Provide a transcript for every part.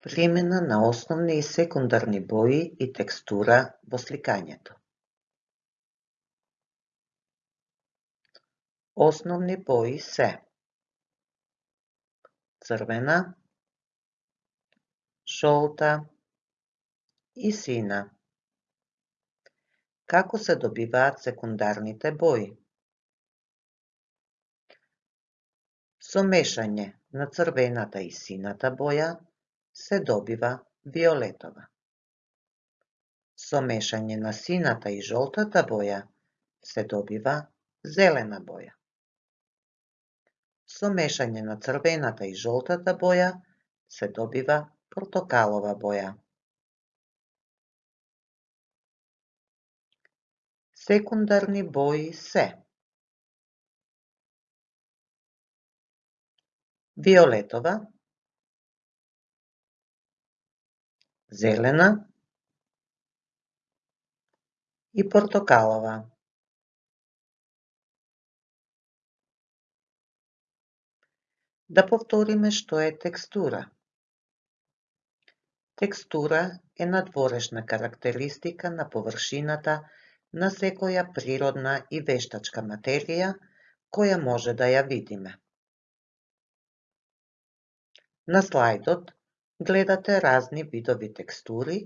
Примена на основни и секундарни бои и текстура во сликањето. Основни бои се црвена, жолта и сина. Како се добиваат секундарните бои? Со мешање на црвената и сината боја се добива виолетова. Со мешање на сината и жолтата боја се добива зелена боја. Со мешање на црвената и жолтата боја се добива портокалова боја. Секундарни бои се Виолетова, зелена и портокалова. Да повториме што е текстура. Текстура е надворешна карактеристика на површината на секоја природна и вештачка материја која може да ја видиме. На слайдот гледате разни видови текстури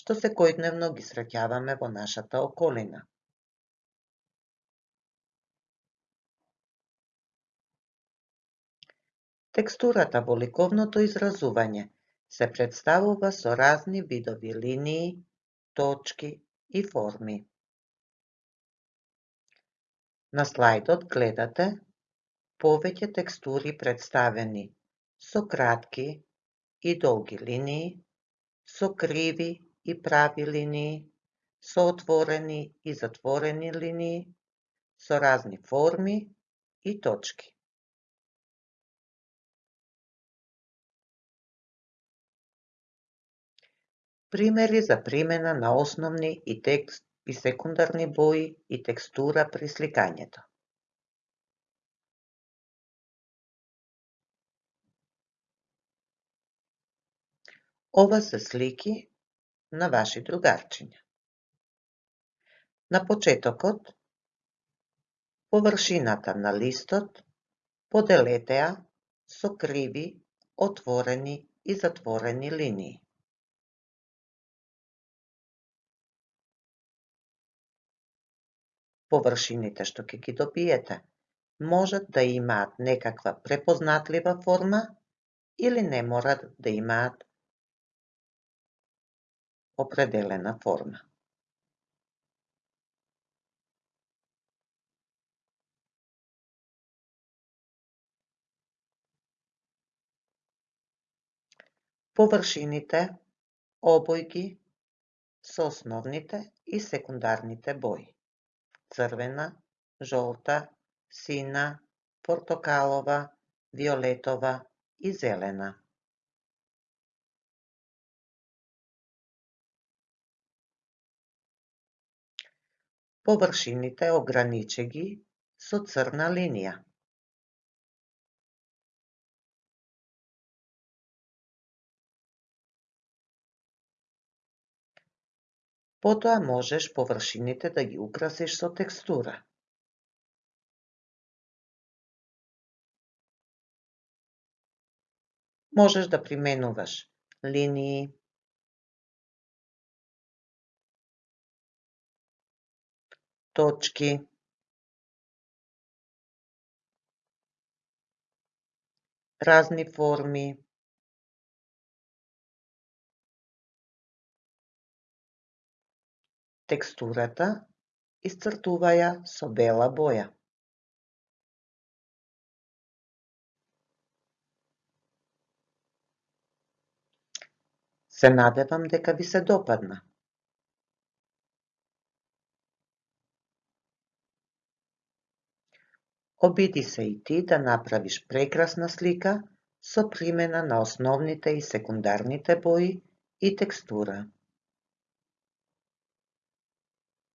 што секојдневно ги среќаваме во нашата околина. Текстурата во ликовното изразување се представува со разни видови линии, точки и форми. На слайдот гледате повеќе текстури представени со кратки, и долги линии, со криви и прави линии, со отворени и затворени линии, со разни форми и точки. Примери за примена на основни и текст и секундарни бои и текстура при сликањето. Ова се слики на ваши другарчиња. На почетокот, површината на листот поделете ја со криви, отворени и затворени линии. Површините што ќе ги добиете можат да имаат некаква препознатлива форма или не морат да имаат определена форма. Површините, обојки со основните и секундарните бои. Црвена, жолта, сина, портокалова, виолетова и зелена. Површините ограничи ги со црна линија. Потоа можеш површините да ги украсиш со текстура. Можеш да применуваш линии, точки разни форми текстурата исцртува ја со бела боја. Се надевам дека ви се допадна. Обиди се и ти да направиш прекрасна слика со примена на основните и секундарните бои и текстура.